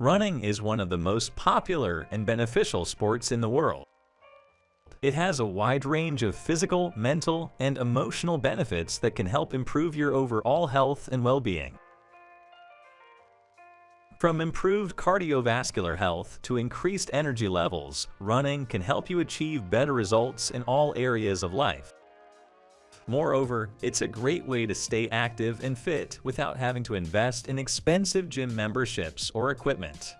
Running is one of the most popular and beneficial sports in the world. It has a wide range of physical, mental, and emotional benefits that can help improve your overall health and well-being. From improved cardiovascular health to increased energy levels, running can help you achieve better results in all areas of life. Moreover, it's a great way to stay active and fit without having to invest in expensive gym memberships or equipment.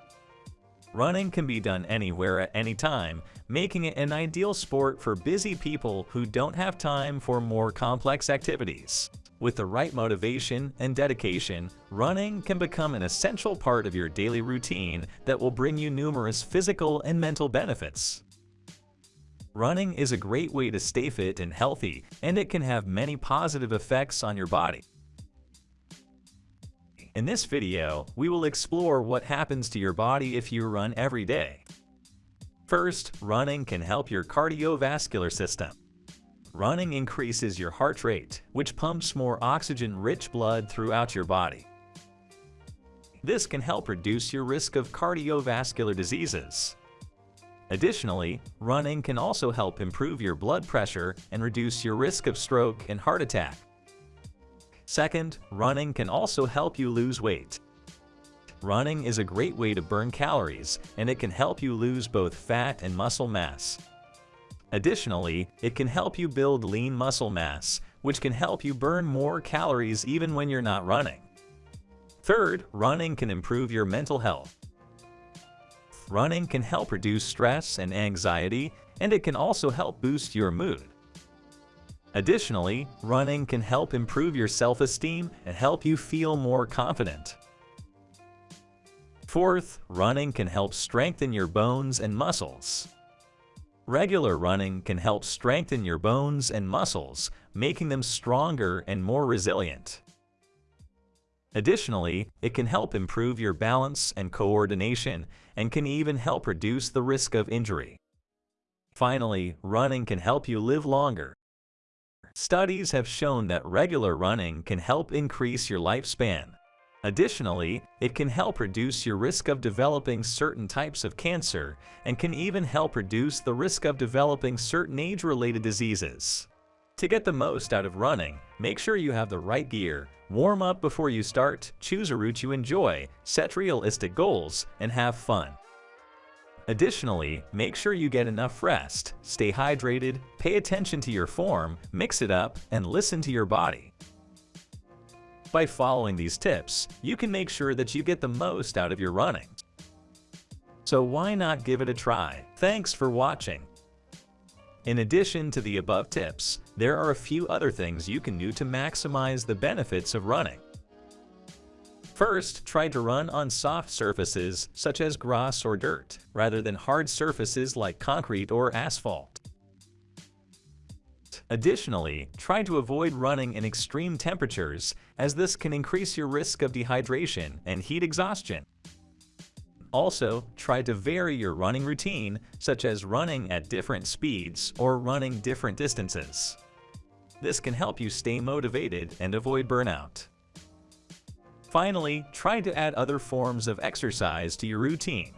Running can be done anywhere at any time, making it an ideal sport for busy people who don't have time for more complex activities. With the right motivation and dedication, running can become an essential part of your daily routine that will bring you numerous physical and mental benefits. Running is a great way to stay fit and healthy, and it can have many positive effects on your body. In this video, we will explore what happens to your body if you run every day. First, running can help your cardiovascular system. Running increases your heart rate, which pumps more oxygen-rich blood throughout your body. This can help reduce your risk of cardiovascular diseases. Additionally, running can also help improve your blood pressure and reduce your risk of stroke and heart attack. Second, running can also help you lose weight. Running is a great way to burn calories, and it can help you lose both fat and muscle mass. Additionally, it can help you build lean muscle mass, which can help you burn more calories even when you're not running. Third, running can improve your mental health. Running can help reduce stress and anxiety, and it can also help boost your mood. Additionally, running can help improve your self-esteem and help you feel more confident. Fourth, running can help strengthen your bones and muscles. Regular running can help strengthen your bones and muscles, making them stronger and more resilient. Additionally, it can help improve your balance and coordination and can even help reduce the risk of injury. Finally, running can help you live longer. Studies have shown that regular running can help increase your lifespan. Additionally, it can help reduce your risk of developing certain types of cancer and can even help reduce the risk of developing certain age-related diseases. To get the most out of running, make sure you have the right gear, warm up before you start, choose a route you enjoy, set realistic goals, and have fun. Additionally, make sure you get enough rest, stay hydrated, pay attention to your form, mix it up, and listen to your body. By following these tips, you can make sure that you get the most out of your running. So why not give it a try? Thanks for watching. In addition to the above tips, there are a few other things you can do to maximize the benefits of running. First, try to run on soft surfaces such as grass or dirt, rather than hard surfaces like concrete or asphalt. Additionally, try to avoid running in extreme temperatures as this can increase your risk of dehydration and heat exhaustion. Also, try to vary your running routine, such as running at different speeds or running different distances. This can help you stay motivated and avoid burnout. Finally, try to add other forms of exercise to your routine.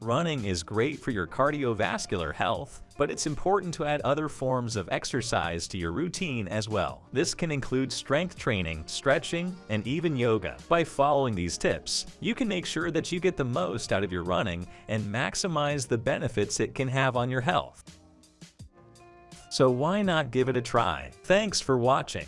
Running is great for your cardiovascular health, but it's important to add other forms of exercise to your routine as well. This can include strength training, stretching, and even yoga. By following these tips, you can make sure that you get the most out of your running and maximize the benefits it can have on your health. So why not give it a try? Thanks for watching.